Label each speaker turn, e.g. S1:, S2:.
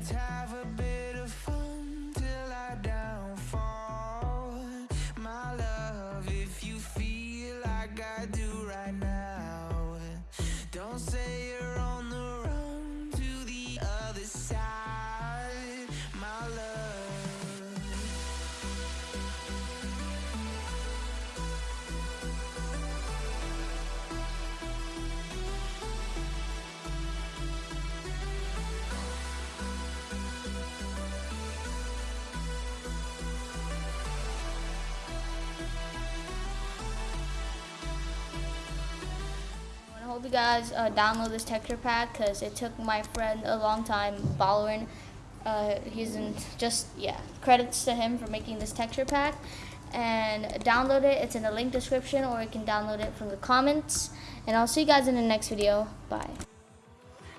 S1: Let's have a bit of fun till I downfall. My love, if you feel like I do right now, don't say
S2: hope you guys uh, download this texture pack because it took my friend a long time, Balorin. Uh, he's in just yeah. Credits to him for making this texture pack, and download it. It's in the link description, or you can download it from the comments. And I'll see you guys in the next video. Bye.